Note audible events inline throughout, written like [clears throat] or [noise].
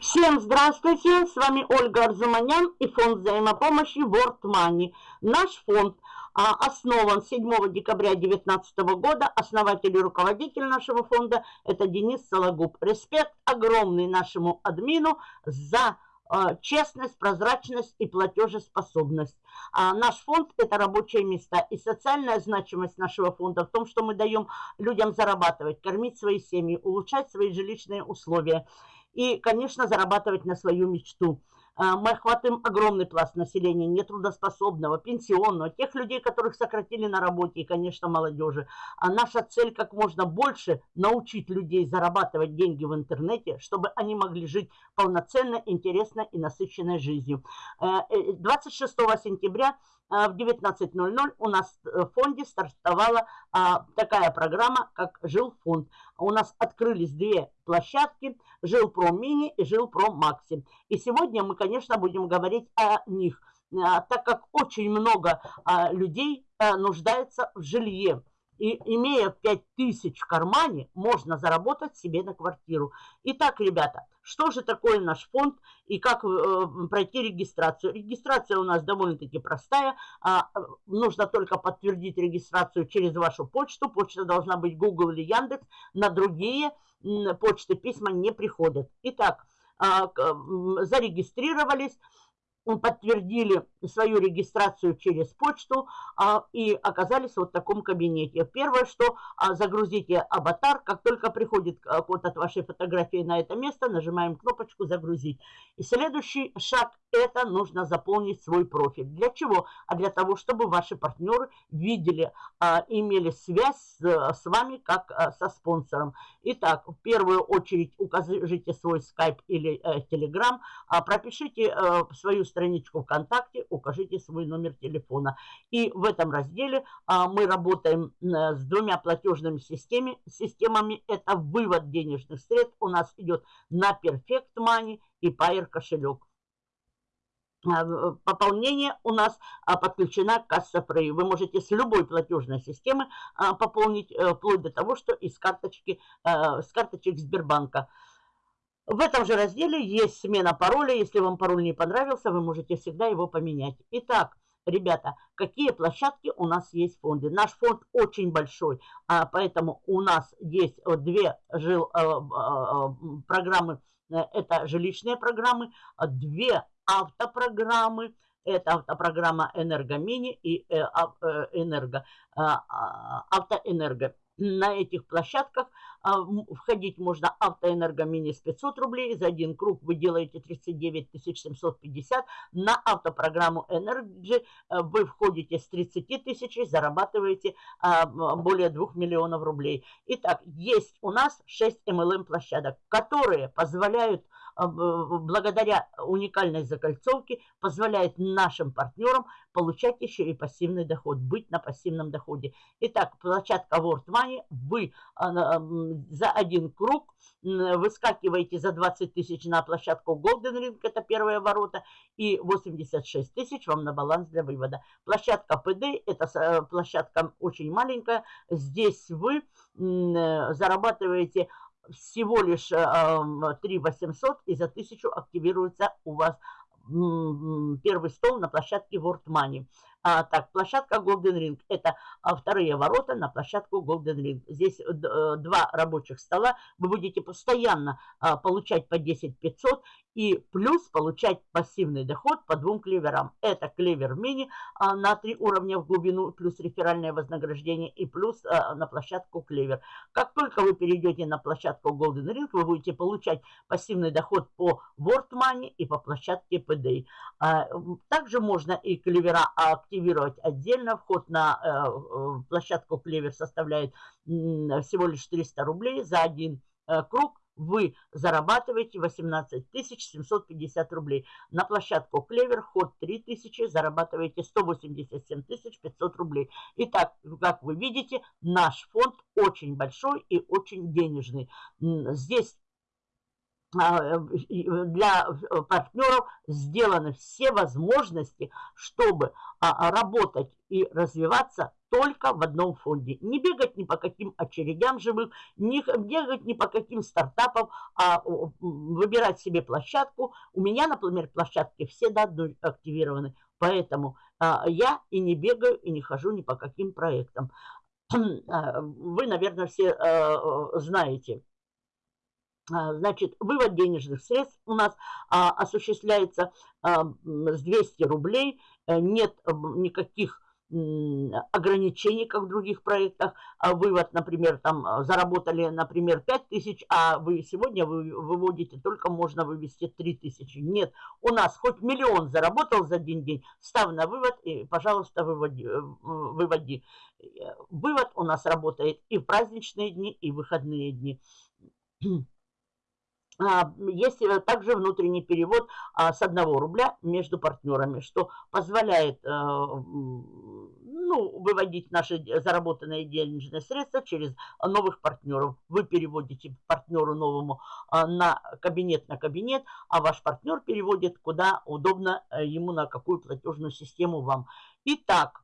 Всем здравствуйте, с вами Ольга Арзуманян и фонд взаимопомощи World Money. Наш фонд а, основан 7 декабря 2019 года. Основатель и руководитель нашего фонда – это Денис Сологуб. Респект огромный нашему админу за честность, прозрачность и платежеспособность. А наш фонд – это рабочие места. И социальная значимость нашего фонда в том, что мы даем людям зарабатывать, кормить свои семьи, улучшать свои жилищные условия и, конечно, зарабатывать на свою мечту. А, мы охватываем огромный пласт населения, нетрудоспособного, пенсионного, тех людей, которых сократили на работе, и, конечно, молодежи. А наша цель как можно больше научить людей зарабатывать деньги в интернете, чтобы они могли жить полноценно, интересно и насыщенной жизнью. 26 э, э, сентября в 19.00 у нас в фонде стартовала а, такая программа, как Жилфонд. У нас открылись две площадки, Жилпро Мини и Жилпро Макси. И сегодня мы, конечно, будем говорить о них, а, так как очень много а, людей а, нуждается в жилье. И имея 5000 в кармане, можно заработать себе на квартиру. Итак, ребята, что же такое наш фонд и как э, пройти регистрацию? Регистрация у нас довольно-таки простая. А, нужно только подтвердить регистрацию через вашу почту. Почта должна быть Google или Яндекс. На другие почты письма не приходят. Итак, а, зарегистрировались подтвердили свою регистрацию через почту а, и оказались вот в таком кабинете. Первое, что а, загрузите аватар, как только приходит а, код от вашей фотографии на это место, нажимаем кнопочку «Загрузить». И следующий шаг – это нужно заполнить свой профиль. Для чего? А для того, чтобы ваши партнеры видели, а, имели связь с, вами как а, со спонсором. Итак, в первую очередь укажите свой скайп или э, телеграм, пропишите э, свою страницу страничку ВКонтакте, укажите свой номер телефона. И в этом разделе а, мы работаем а, с двумя платежными системами. системами. Это вывод денежных средств у нас идет на Perfect Money и Pair кошелек. А, пополнение у нас а, подключена касса Free. Вы можете с любой платежной системы а, пополнить, э, вплоть до того, что из карточки, э, с карточек Сбербанка. В этом же разделе есть смена пароля. Если вам пароль не понравился, вы можете всегда его поменять. Итак, ребята, какие площадки у нас есть в фонде? Наш фонд очень большой, а поэтому у нас есть две жил, э, э, программы, э, это жилищные программы, две автопрограммы, это автопрограмма «Энергомини» и «Энерго», «Автоэнерго» на этих площадках а, входить можно автоэнерго с 500 рублей. За один круг вы делаете 39 750. На автопрограмму Energy э, вы входите с 30 тысяч и зарабатываете а, более 2 миллионов рублей. Итак, есть у нас 6 MLM площадок, которые позволяют благодаря уникальной закольцовке позволяет нашим партнерам получать еще и пассивный доход, быть на пассивном доходе. Итак, площадка World Money, вы а, за один круг выскакиваете за 20 тысяч на площадку Golden Ring, это первые ворота, и 86 тысяч вам на баланс для вывода. Площадка PD, это э, площадка очень маленькая, здесь вы зарабатываете всего лишь 3 э, 800 и за 1000 активируется у вас первый стол на площадке World Money. А, так, площадка Golden Ring. Это а, вторые ворота на площадку Golden Ring. Здесь э, два рабочих стола. Вы будете постоянно а, получать по 10 500 и плюс получать пассивный доход по двум клеверам. Это клевер мини а, на три уровня в глубину, плюс реферальное вознаграждение и плюс а, на площадку клевер. Как только вы перейдете на площадку Golden Ring, вы будете получать пассивный доход по World Money и по площадке PDA. А, также можно и клевера активировать отдельно. Вход на э, площадку клевер составляет всего лишь 300 рублей за один э, круг вы зарабатываете 18 750 рублей. На площадку Клевер ход 3000, зарабатываете 187 500 рублей. Итак, как вы видите, наш фонд очень большой и очень денежный. Здесь для партнеров сделаны все возможности, чтобы работать и развиваться только в одном фонде. Не бегать ни по каким очередям живых, не бегать ни по каким стартапам, а выбирать себе площадку. У меня, например, площадки все до одной активированы, поэтому а, я и не бегаю, и не хожу ни по каким проектам. [clears throat] А, вы, наверное, все а, знаете. Значит, вывод денежных средств у нас осуществляется с 200 рублей. Э, нет никаких ограничений, как в других проектах. А вывод, например, там а, заработали, например, 5 тысяч, а вы сегодня вы выводите, только можно вывести 3 тысячи. Нет, у нас хоть миллион заработал за один день, став на вывод и, пожалуйста, выводи. Э, выводи. Вывод у нас работает и в праздничные дни, и в выходные дни. А, есть э, также внутренний перевод а, с 1 рубля между партнерами, что позволяет э, ну, выводить наши заработанные денежные средства через новых партнеров. Вы переводите партнеру новому а, на кабинет на кабинет, а ваш партнер переводит куда удобно э, ему, на какую платежную систему вам. Итак,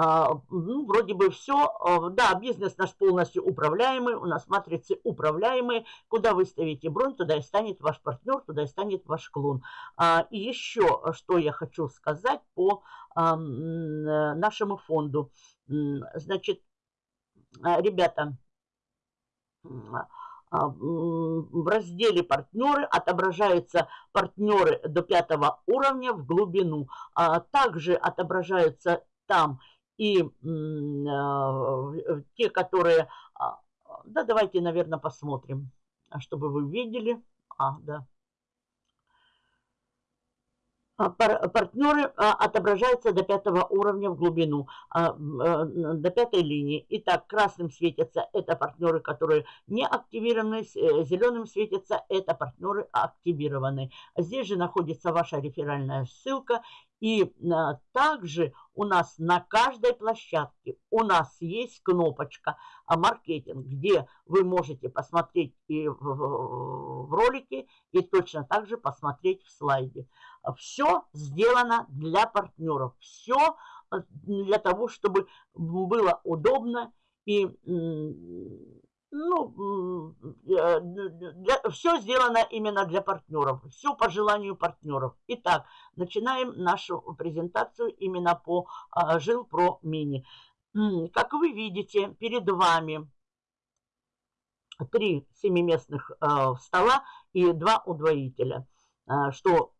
ну, вроде бы все. А, да, бизнес наш полностью управляемый, у нас матрицы управляемые. Куда вы ставите бронь, туда и станет ваш партнер, туда и станет ваш клон. А, и еще, что я хочу сказать по нашему фонду. Значит, ребята, в разделе «Партнеры» отображаются партнеры до пятого уровня в глубину. Также отображаются там и а, те, которые... А, да, давайте, наверное, посмотрим, чтобы вы видели. А, да. А, партнеры отображаются до пятого уровня в глубину, до пятой линии. Итак, красным светятся это партнеры, которые не активированы, э, зеленым светятся это партнеры активированные. Здесь же находится ваша реферальная ссылка и а, также у нас на каждой площадке у нас есть кнопочка а, «Маркетинг», где вы можете посмотреть и в, ролике, и точно так же посмотреть в слайде. Все сделано для партнеров, все а, для того, чтобы было удобно и ну, для, все сделано именно для партнеров, все по желанию партнеров. Итак, начинаем нашу презентацию именно по а, Жилпро Мини. Как вы видите, перед вами три семиместных а, стола и два удвоителя, а, что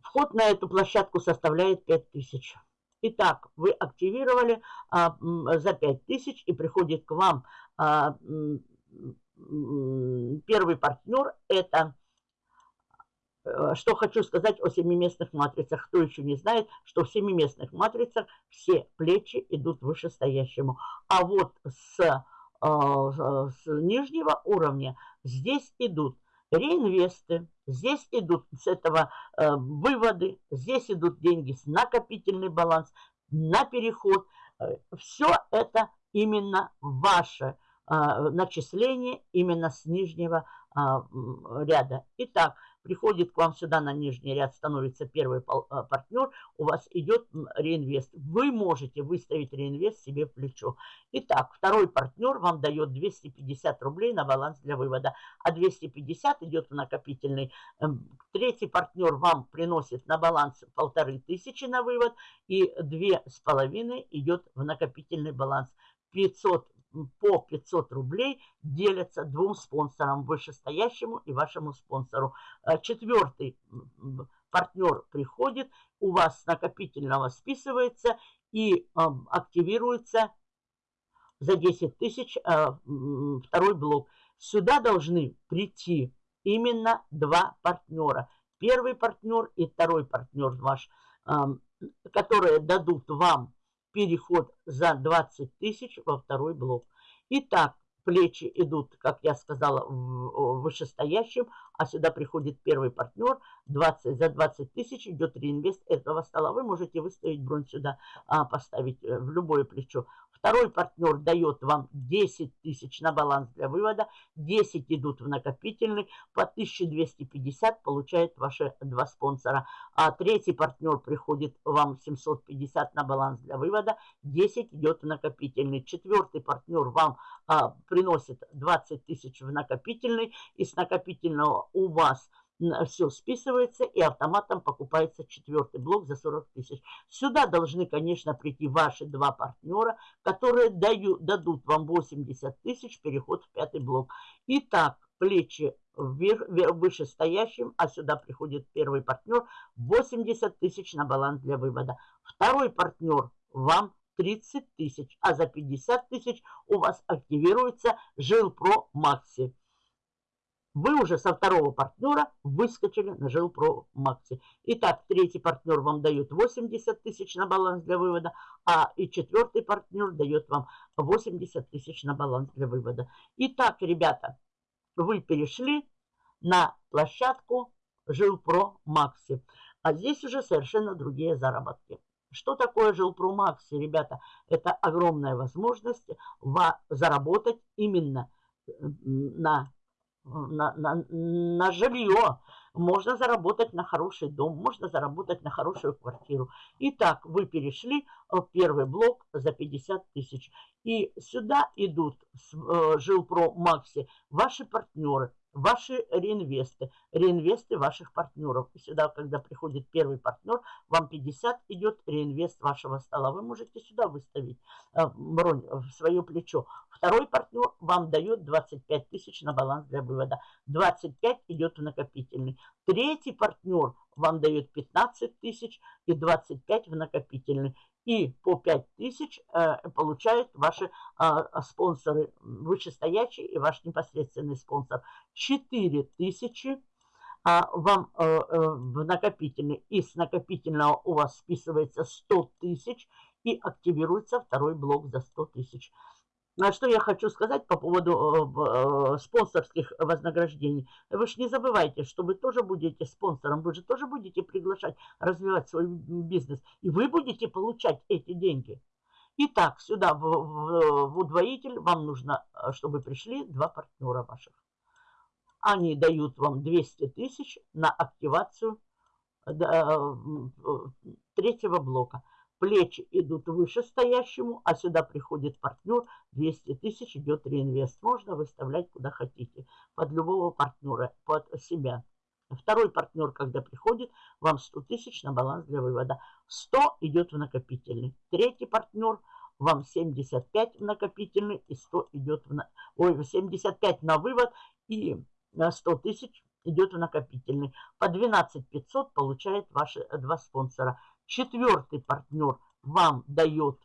вход на эту площадку составляет 5000. Итак, вы активировали а, за 5000 и приходит к вам а, первый партнер. Это, э, что хочу сказать о семиместных матрицах. Кто еще не знает, что в семиместных матрицах все плечи идут вышестоящему. А вот с, а, с нижнего уровня здесь идут реинвесты, здесь идут с этого э, выводы, здесь идут деньги с накопительный баланс, на переход. Э, Все это именно ваше э, начисление именно с нижнего а, ряда. Итак, приходит к вам сюда на нижний ряд, становится первый а, партнер, у вас идет реинвест. Вы можете выставить реинвест себе в плечо. Итак, второй партнер вам дает 250 рублей на баланс для вывода, а 250 идет в накопительный. Эм, третий партнер вам приносит на баланс полторы тысячи на вывод и две с половиной идет в накопительный баланс. 500 по 500 рублей делятся двум спонсорам, вышестоящему и вашему спонсору. Э, четвертый партнер приходит, у вас с накопительного списывается и активируется за 10 тысяч э, второй блок. Сюда должны прийти именно два партнера. Первый партнер и второй партнер ваш, которые дадут вам переход за 20 тысяч во второй блок. Итак, плечи идут, как я сказала, вышестоящим, а сюда приходит первый партнер, 20, за 20 тысяч идет реинвест этого стола. Вы можете выставить бронь сюда, а, поставить э, в любое плечо. Второй партнер дает вам 10 тысяч на баланс для вывода, 10 идут в накопительный, по 1250 получают ваши два спонсора. А третий партнер приходит вам 750 на баланс для вывода, 10 идет в накопительный. Четвертый партнер вам а, приносит 20 тысяч в накопительный, и с накопительного у вас – все списывается и автоматом покупается четвертый блок за 40 тысяч. Сюда должны, конечно, прийти ваши два партнера, которые дают, дадут вам 80 тысяч переход в пятый блок. Итак, плечи вверх, вышестоящим, а сюда приходит первый партнер, 80 тысяч на баланс для вывода. Второй партнер вам 30 тысяч, а за 50 тысяч у вас активируется Жилпро Макси вы уже со второго партнера выскочили на Жилпро Макси. Итак, третий партнер вам дает 80 тысяч на баланс для вывода, а и четвертый партнер дает вам 80 тысяч на баланс для вывода. Итак, ребята, вы перешли на площадку Жилпро Макси. А здесь уже совершенно другие заработки. Что такое Жилпро Макси, ребята? Это огромная возможность заработать именно на на, на, на жилье, можно заработать на хороший дом, можно заработать на хорошую квартиру. Итак, вы перешли в первый блок за 50 тысяч. И сюда идут с э, Жилпро Макси ваши партнеры, ваши реинвесты, реинвесты ваших партнеров. И сюда, когда приходит первый партнер, вам 50 идет реинвест вашего стола. Вы можете сюда выставить э, в свое плечо. Второй партнер вам дает 25 тысяч на баланс для вывода. 25 идет в накопительный. Третий партнер вам дает 15 тысяч и 25 в накопительный. И по 5 тысяч э, получают ваши э, спонсоры вышестоящие и ваш непосредственный спонсор. 4 тысячи а вам э, э, в накопительный. И с накопительного у вас списывается 100 тысяч и активируется второй блок за 100 тысяч. Что я хочу сказать по поводу э, э, спонсорских вознаграждений. Вы же не забывайте, что вы тоже будете спонсором, вы же тоже будете приглашать, развивать свой бизнес. И вы будете получать эти деньги. Итак, сюда в, в, в удвоитель вам нужно, э, чтобы пришли два партнера ваших. Они дают вам 200 тысяч на активацию третьего блока плечи идут выше стоящему, а сюда приходит партнер, 200 тысяч идет реинвест. Можно выставлять куда хотите, под любого партнера, под себя. Второй партнер, когда приходит, вам 100 тысяч на баланс для вывода. 100 идет в накопительный. Третий партнер, вам 75 в накопительный и 100 идет в... Ой, 75 на вывод и 100 тысяч идет в накопительный. По 12 500 получает ваши два спонсора. Четвертый партнер вам дает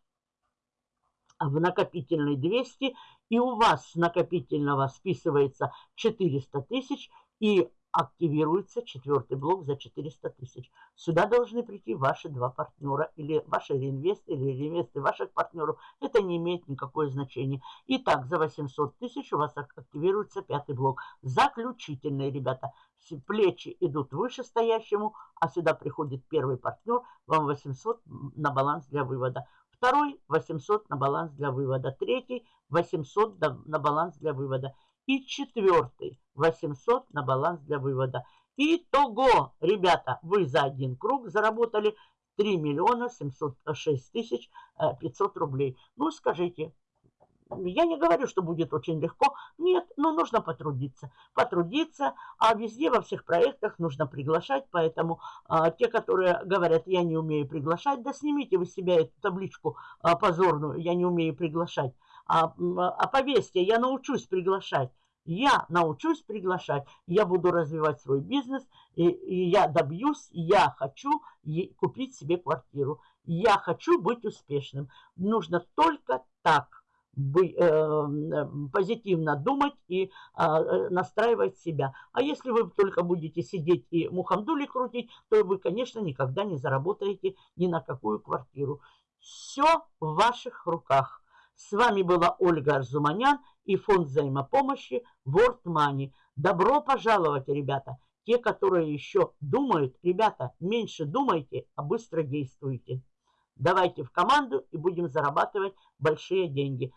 в накопительный 200, и у вас с накопительного списывается 400 тысяч, и активируется четвертый блок за 400 тысяч. Сюда должны прийти ваши два партнера, или ваши реинвесты, или реинвесты ваших партнеров. Это не имеет никакое значения. Итак, за 800 тысяч у вас активируется пятый блок. Заключительные, ребята. Плечи идут выше стоящему, а сюда приходит первый партнер, вам 800 на баланс для вывода. Второй 800 на баланс для вывода. Третий 800 на баланс для вывода. И четвертый 800 на баланс для вывода. Итого, ребята, вы за один круг заработали 3 миллиона 706 тысяч 500 э, рублей. Ну, скажите, я не говорю, что будет очень легко. Нет, но нужно потрудиться. Потрудиться, а везде, во всех проектах нужно приглашать. Поэтому а, те, которые говорят, я не умею приглашать, да снимите вы себя эту табличку а, позорную, я не умею приглашать. А, а повесьте, я научусь приглашать. Я научусь приглашать, я буду развивать свой бизнес, и, и я добьюсь, я хочу купить себе квартиру. Я хочу быть успешным. Нужно только так бы, э, позитивно думать и а, э, настраивать себя. А если вы только будете сидеть и мухамдули крутить, то вы, конечно, никогда не заработаете ни на какую квартиру. Все в ваших руках. С вами была Ольга Арзуманян и фонд взаимопомощи World Money. Добро пожаловать, ребята! Те, которые еще думают, ребята, меньше думайте, а быстро действуйте. Давайте в команду и будем зарабатывать большие деньги.